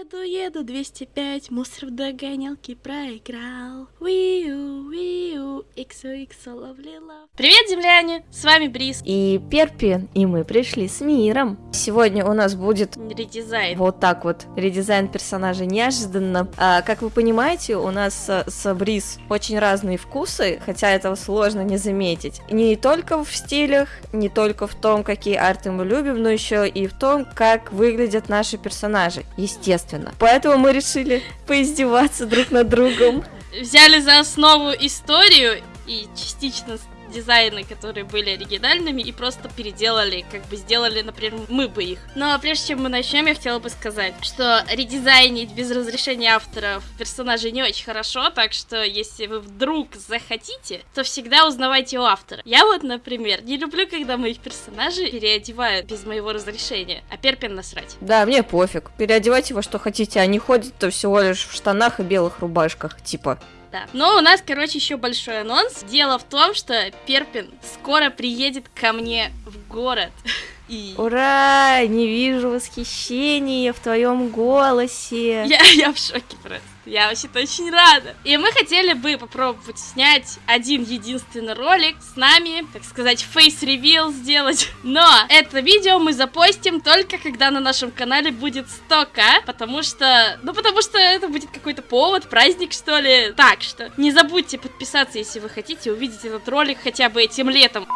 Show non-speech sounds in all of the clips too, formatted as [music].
Еду, еду, 205, мусор в догонялке проиграл. Виу, виу, иксу, иксу, ловлила. Привет, земляне, с вами Брис. И Перпи, и мы пришли с миром. Сегодня у нас будет Редизайн. вот так вот редизайн персонажа неожиданно. А, как вы понимаете, у нас с, с Бриз очень разные вкусы, хотя этого сложно не заметить. Не только в стилях, не только в том, какие арты мы любим, но еще и в том, как выглядят наши персонажи, естественно. Поэтому мы решили поиздеваться друг над другом. Взяли за основу историю и частично дизайны, которые были оригинальными, и просто переделали, как бы сделали, например, мы бы их. Но прежде чем мы начнем, я хотела бы сказать, что редизайнить без разрешения авторов персонажей не очень хорошо, так что если вы вдруг захотите, то всегда узнавайте у автора. Я вот, например, не люблю, когда моих персонажей переодевают без моего разрешения, а Перпин насрать. Да, мне пофиг. Переодевайте во что хотите, они ходят-то всего лишь в штанах и белых рубашках, типа. Да. Но у нас, короче, еще большой анонс. Дело в том, что Перпин скоро приедет ко мне в город. [laughs] И... Ура! Не вижу восхищения в твоем голосе. Я, [laughs] я в шоке просто. Я вообще-то очень рада. И мы хотели бы попробовать снять один единственный ролик с нами, так сказать, face reveal сделать. Но это видео мы запостим только когда на нашем канале будет 100к, потому что, ну потому что это будет какой-то повод, праздник что ли. Так что не забудьте подписаться, если вы хотите увидеть этот ролик хотя бы этим летом.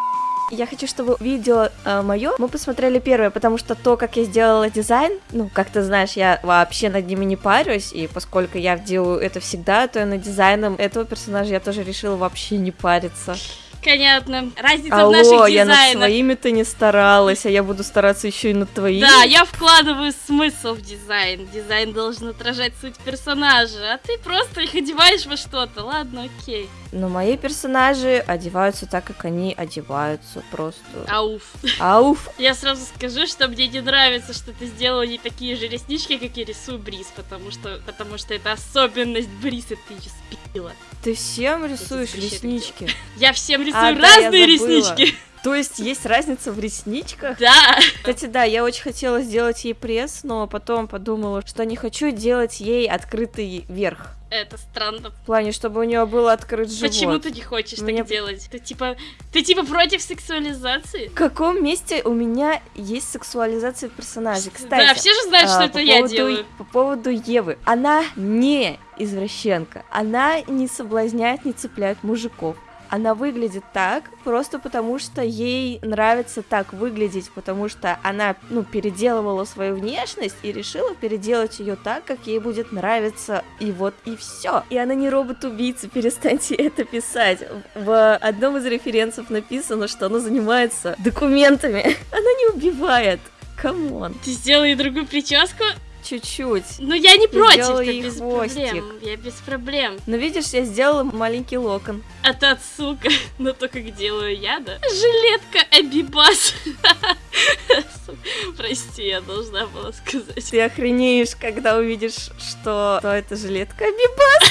Я хочу, чтобы видео э, мое мы посмотрели первое, потому что то, как я сделала дизайн, ну, как ты знаешь, я вообще над ними не парюсь, и поскольку я делаю это всегда, то над дизайном этого персонажа я тоже решила вообще не париться. Понятно. Разница Алло, в наших я над дизайнах. своими-то не старалась, а я буду стараться еще и над твоими. Да, я вкладываю смысл в дизайн. Дизайн должен отражать суть персонажа, а ты просто их одеваешь во что-то. Ладно, окей. Но мои персонажи одеваются так, как они одеваются, просто. Ауф. Ауф! [laughs] Я сразу скажу, что мне не нравится, что ты сделала не такие же реснички, как я рисую Бриз, потому что, потому что это особенность Бриз, и ты ее спила. Ты всем рисуешь реснички? Я всем рисую А, да, я разные забыла. реснички. То есть есть разница в ресничках? Да. Кстати, да, я очень хотела сделать ей пресс, но потом подумала, что не хочу делать ей открытый верх. Это странно. В плане, чтобы у нее был открыт живот. Почему ты не хочешь Меня- так делать? Ты типа, ты типа против сексуализации? В каком месте у меня есть сексуализация персонажей? Кстати, да, все же знают, что а, это по я поводу- делаю. По поводу Евы. Она не извращенка. Она не соблазняет, не цепляет мужиков. Она выглядит так просто потому, что ей нравится так выглядеть, потому что она, ну, переделывала свою внешность и решила переделать ее так, как ей будет нравиться, и вот и все. И она не робот-убийца, [laughs] перестаньте это писать. В одном из референсов написано, что она занимается документами. [laughs] Она не убивает. Come on. Ты сделала ей другую прическу? Чуть-чуть. Ну я не против, сделала это ей без хвостик. проблем. Я без проблем. Но видишь, я сделала маленький локон. А та сука, но то, как делаю я, да? Жилетка Абибас. [laughs] Прости, я должна была сказать. Ты охренеешь, когда увидишь, что, что это жилетка Бибас.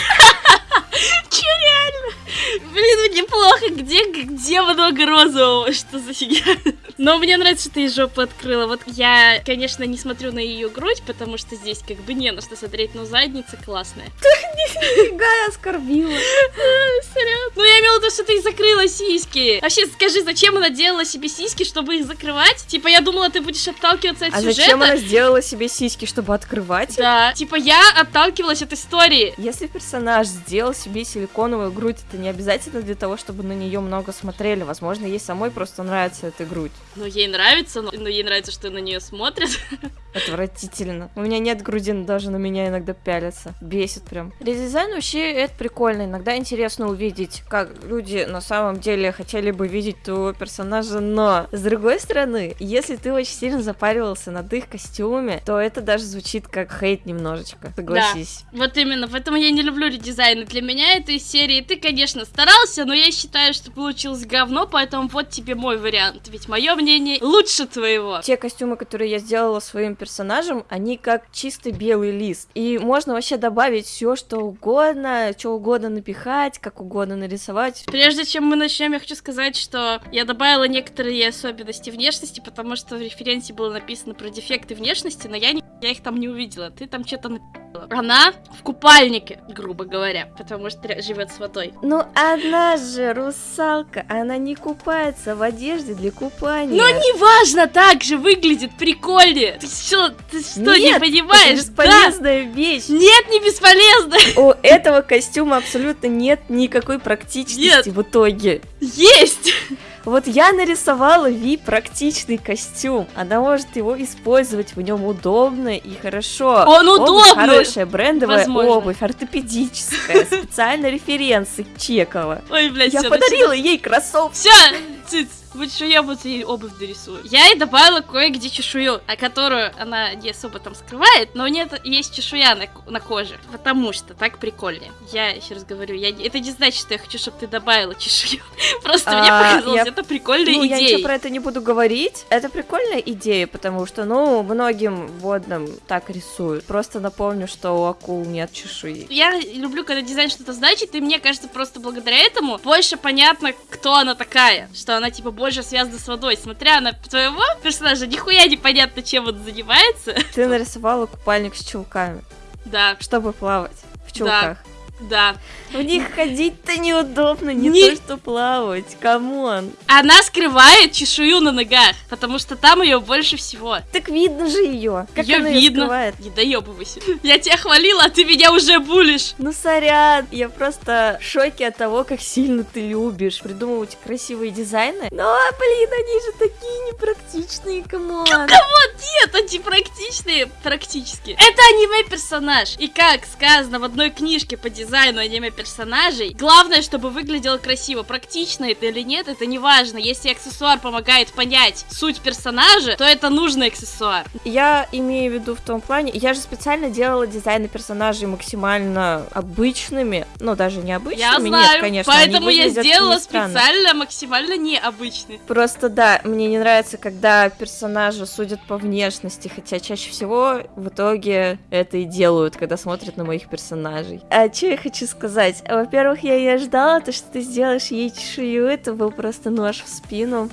[laughs] Че реально? Блин, мне плохо, где, где много розового? Что за фигня? Но мне нравится, что ты жопу открыла. Вот я, конечно, не смотрю на ее грудь, потому что здесь как бы не на что смотреть, но задница классная. [laughs] Нифига, я оскорбила. [laughs] Серьезно? Ну я имела в виду, что ты закрыла сиськи. Вообще, скажи, зачем она делала себе сиськи, чтобы их закрывать? Типа, я думала, ты будешь отталкиваться от А сюжета. зачем она сделала себе сиськи, чтобы открывать? Да, типа я отталкивалась от истории. Если персонаж сделал себе силиконовую грудь, это не обязательно для того, чтобы на нее много смотрели. Возможно, ей самой просто нравится эта грудь. Ну, ей нравится, но, но ей нравится, что на нее смотрят. [laughs] Отвратительно. У меня нет груди, но даже на меня иногда пялятся. Бесит прям. Редизайн вообще это прикольно. Иногда интересно увидеть, как люди на самом деле хотели бы видеть твоего персонажа, но с другой стороны, если ты очень сильно запаривался над их костюме, то это даже звучит как хейт немножечко. Согласись. Вот именно, поэтому я не люблю редизайны. Для меня это из серии ты, конечно, старался, но я считаю, что получилось говно, поэтому вот тебе мой вариант. Ведь мое мнение лучше твоего. Те костюмы, которые я сделала своим персонажем, они как чистый белый лист. И можно вообще добавить все, что угодно, что угодно напихать, как угодно нарисовать. Прежде чем мы начнем, я хочу сказать, что я добавила некоторые особенности внешности, потому что в референсе было написано про дефекты внешности, но я не Я их там не увидела. Ты там что-то написала. Она в купальнике, грубо говоря, потому что живет с водой. Ну, она же русалка, она не купается в одежде для купания. Но неважно, так же выглядит прикольнее. Ты что, ты что, Нет, не понимаешь? Это бесполезная вещь. Нет, не бесполезно. У этого костюма абсолютно нет никакой практичности Нет. в итоге. Есть. Вот я нарисовала Ви практичный костюм. Она может его использовать, в нем удобно и хорошо. Он Обувь удобный. хорошая, брендовая Возможно. обувь, ортопедическая, [laughs] специально референсы Чекова. Ой, блядь, Я подарила ей кроссовки. Все, циц, будь я буду ей обувь дорисую. Я ей добавила кое-где чешую, а которую она не особо там скрывает, но у нее есть чешуя на, на коже, потому что так прикольнее. Я еще раз говорю, я, это не значит, что я хочу, чтобы ты добавила чешую. [laughs] Просто мне А, показалось, я- это прикольная Ну, я идея. ничего про это не буду говорить. Это прикольная идея, потому что, ну, многим водным так рисуют. Просто напомню, что у акул нет чешуи. Я люблю, когда дизайн что-то значит, и мне кажется, просто благодаря этому больше понятно, кто она такая. Что она, типа, больше связана с водой. Смотря на твоего персонажа, нихуя непонятно, чем он занимается. Ты нарисовала купальник с чулками, Да, чтобы плавать в чулках. да. В них ходить-то неудобно, не, Не- то что плавать, come on. Она скрывает чешую на ногах, потому что там ее больше всего. Так видно же ее. Как Её она видно. скрывает? Не доебывайся. Я тебя хвалила, а ты меня уже булишь. Ну, сорян, я просто в шоке от того, как сильно ты любишь придумывать красивые дизайны. Ну, а, блин, они же такие непрактичные, come on. Нет, антипрактичные практически. Это аниме-персонаж. И как сказано в одной книжке по дизайну аниме-персонажей, главное, чтобы выглядело красиво. Практично это или нет, это не важно. Если аксессуар помогает понять суть персонажа, то это нужный аксессуар. Я имею в виду в том плане, я же специально делала дизайны персонажей максимально обычными, ну, даже не обычными, Я нет, знаю, конечно, они поэтому я сделала специально максимально необычный. Просто да, мне не нравится, когда персонажи судят по внешности, хотя чаще всего в итоге это и делают, когда смотрят на моих персонажей. А что я хочу сказать? Во-первых, я и ожидала, то, что ты сделаешь ей чешую, это был просто нож в спину.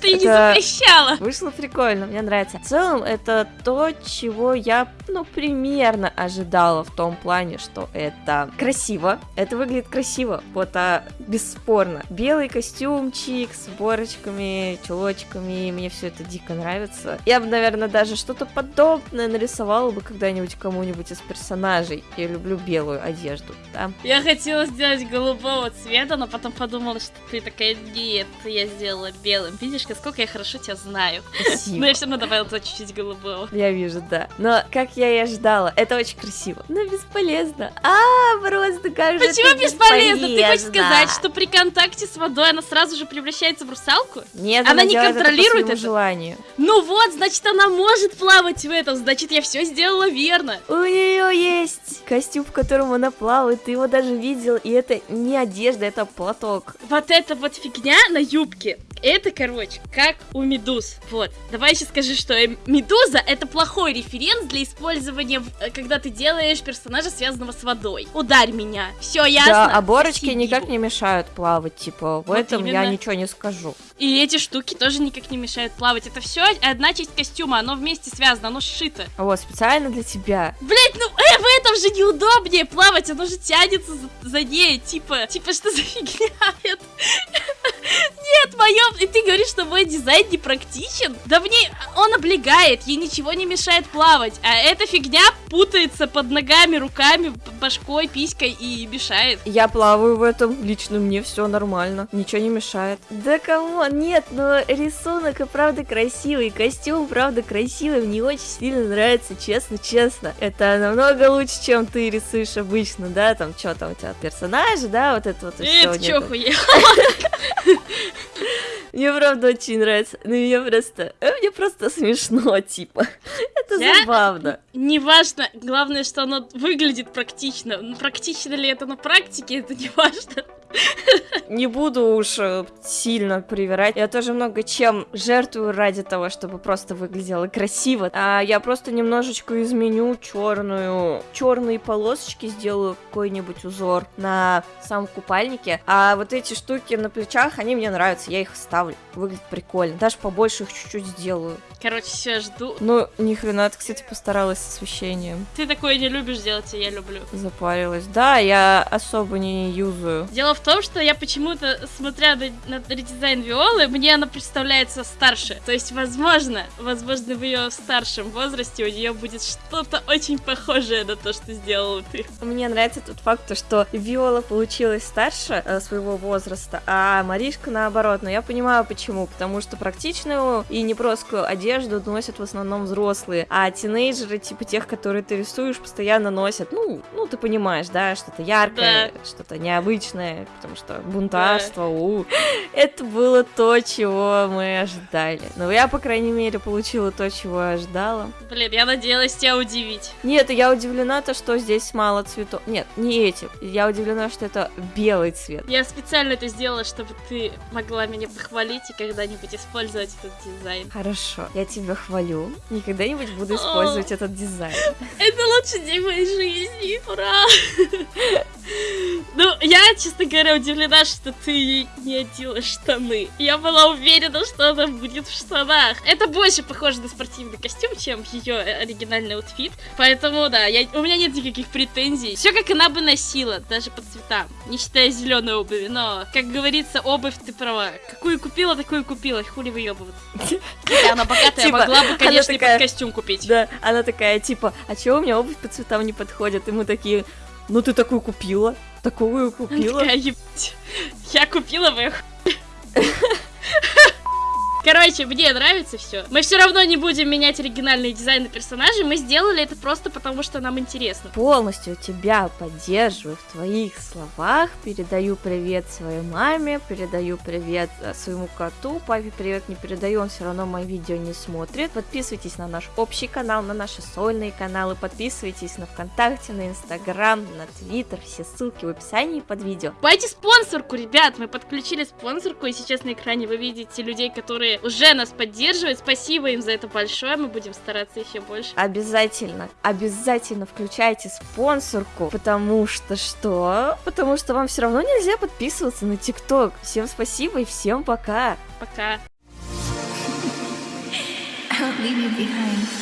Ты не запрещала. Вышло прикольно, мне нравится. В целом, это то, чего я, ну, примерно ожидала в том плане, что это красиво. Это выглядит красиво, вот, а, бесспорно. Белый костюмчик с борочками, чулочками, мне все это дико нравится. Я бы, наверное, даже что-то подобное нарисовала бы когда-нибудь кому-нибудь из персонажей. Я люблю белую одежду, да. Я хотела сделать голубого цвета, но потом подумала, что ты такая, нет, я сделала белым. Видишь, как- сколько я хорошо тебя знаю. Спасибо. Но я все равно добавила туда чуть-чуть голубого. Я вижу, да. Но, как я и ожидала, это очень красиво. Но бесполезно. А, просто кажется, Почему бесполезно? Ты хочешь сказать, что при контакте с водой она сразу же превращается в русалку? Нет, она не делает это по контролирует это? желанию. Ну вот, значит, она может плавать в этом, значит, я все сделала верно. У нее есть костюм, в котором она плавает. Ты его даже видел, и это не одежда, это платок. Вот эта вот фигня на юбке, это, короче, как у медуз. Вот. Давай еще скажи, что э, медуза это плохой референс для использования, э, когда ты делаешь персонажа, связанного с водой. Ударь меня. Все ясно. Да, а борочки Соси никак не мешают плавать, типа, в Вот этом я именно. ничего не скажу. И эти штуки тоже никак не мешают плавать. Это все одна часть костюма, оно вместе связано, оно сшито. Вот, специально для тебя. Блять, ну э, в этом же неудобнее плавать, оно же тянется за, за ней, типа, типа, что за фигня это? [laughs] Нет, моем, и ты говоришь, что мой дизайн не практичен? Да мне, он облегает, ей ничего не мешает плавать, а эта фигня путается под ногами, руками, башкой, писькой и мешает. Я плаваю в этом, лично мне все нормально, ничего не мешает. Да кому? Нет, но рисунок и правда красивый, костюм правда красивый, мне очень сильно нравится, честно-честно. Это намного лучше, чем ты рисуешь обычно, да, там что там у тебя персонажи, да, вот это вот Это нет, чё хуя? [laughs] Мне правда очень нравится, но мне просто, э, мне просто смешно, типа. Это Я- забавно. Неважно, главное, что оно выглядит практично. Ну, Практично ли это на практике, это [laughs] не важно. Не буду уж э, сильно привирать. Я тоже много чем жертвую ради того, чтобы просто выглядело красиво. А я просто немножечко изменю черную, черные полосочки сделаю какой-нибудь узор на самом купальнике. А вот эти штуки на плечах, они мне нравятся, я их ставлю. Выглядит прикольно. Даже побольше их чуть-чуть сделаю. Короче, все жду. Ну, ни хрена, ты, кстати, постаралась с освещением. Ты такое не любишь делать, а я люблю. Запарилась. Да, я особо не юзаю. Дело в том, что я почему-то, смотря на, на редизайн Виолы, мне она представляется старше. То есть, возможно, возможно, в ее старшем возрасте у нее будет что-то очень похожее на то, что сделала ты. Мне нравится тот факт, то, что Виола получилась старше э, своего возраста, а Маришка наоборот. Но я понимаю почему. Потому что практичную и неброскую одежду носят в основном взрослые, а тинейджеры, типа тех, которые ты рисуешь, постоянно носят, ну, ну ты понимаешь, да, что-то яркое, Да. что-то необычное, потому что бунтарство, у. [laughs] Это было то, чего мы ожидали. Но я, по крайней мере, получила то, чего я ожидала. Блин, я надеялась тебя удивить. Нет, я удивлена то, что здесь мало цветов. Нет, не эти. Я удивлена, что это белый цвет. Я специально это сделала, чтобы ты могла меня похвалить и когда-нибудь использовать этот дизайн. Хорошо, я тебя хвалю. И когда-нибудь буду использовать этот дизайн. [laughs] Это лучший день моей жизни. Ура! [laughs] Ну, я, честно говоря, удивлена, что ты не одела штаны. Я была уверена, что она будет в штанах. Это больше похоже на спортивный костюм, чем ее оригинальный outfit. Поэтому, да, я, у меня нет никаких претензий. Все как она бы носила, даже по цветам. Не считая зеленой обуви. Но, как говорится, обувь ты права. Какую купила, такую купила. Хули выебывать. Хотя она богатая, Типа, могла бы, конечно, и под костюм купить. Да, она такая, типа, а чего у меня обувь по цветам не подходит? И мы такие, ну ты такую купила, такую купила. такая, «Ебать, Я купила бы их. [laughs] Короче, мне нравится все. Мы все равно не будем менять оригинальные дизайны персонажей. Мы сделали это просто потому, что нам интересно. Полностью тебя поддерживаю в твоих словах. Передаю привет своей маме, передаю привет э, своему коту. Папе привет не передаю, он все равно мои видео не смотрит. Подписывайтесь на наш общий канал, на наши сольные каналы. Подписывайтесь на ВКонтакте, на Инстаграм, на Твиттер. Все ссылки в описании под видео. Покупайте спонсорку, ребят. Мы подключили спонсорку, и сейчас на экране вы видите людей, которые уже нас поддерживают. Спасибо им за это большое. Мы будем стараться еще больше. Обязательно, обязательно включайте спонсорку, потому что что? Потому что вам все равно нельзя подписываться на ТикТок. Всем спасибо и всем пока. Пока. I won't leave you behind.